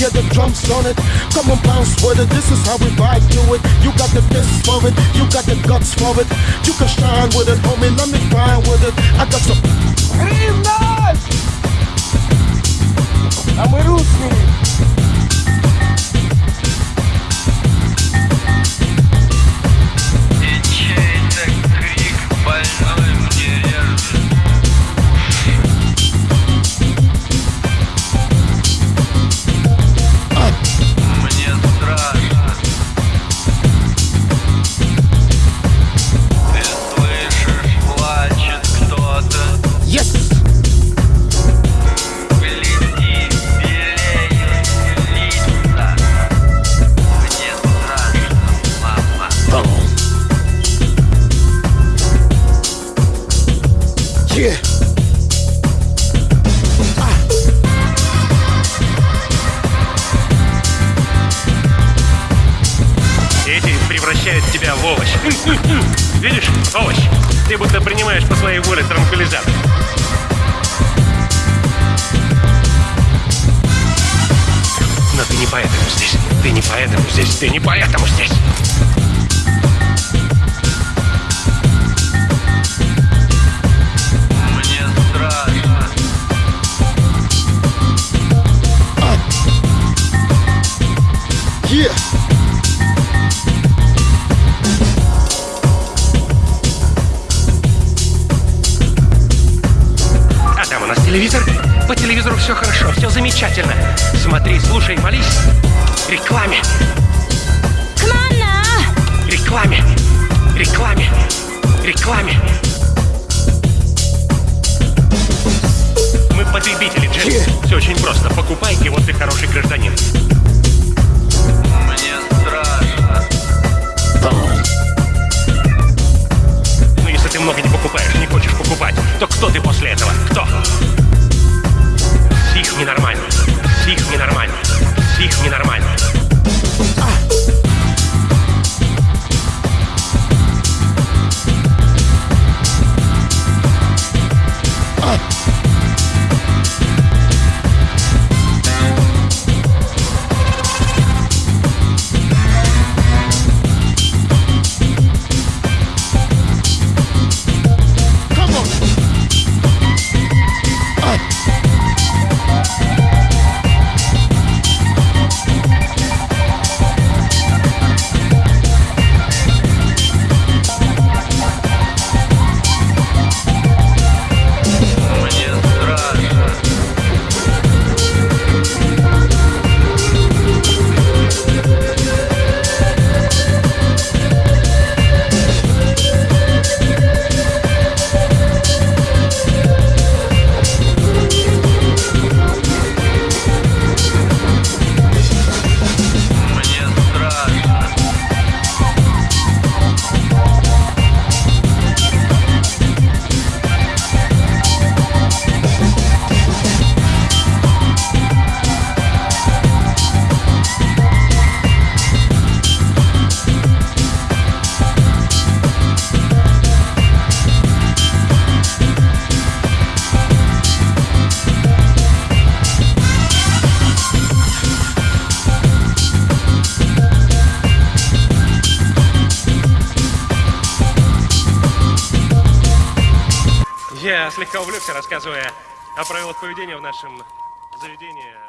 Get the drums on it. Come and bounce with it, this is how we vibe do it. You got the fists for it, you got the guts for it. You can shine with it, homie, let me grind with it. I got some. Rimas! I'm with Yeah! Эти превращают тебя в овощ. Видишь? Овощ. Ты будто принимаешь по своей воле транквилизатор. Но ты не поэтому здесь. Ты не поэтому здесь. Ты не поэтому здесь. Телевизор. По телевизору все хорошо, все замечательно. Смотри, слушай, молись. Рекламе. Рекламе. Рекламе. Рекламе. Мы потребители, Джеймс. Все очень просто. Покупай, и вот ты хороший гражданин. Мне страшно Но если ты много не покупаешь, не хочешь покупать, то кто ты после Я слегка увлекся, рассказывая о правилах поведения в нашем заведении.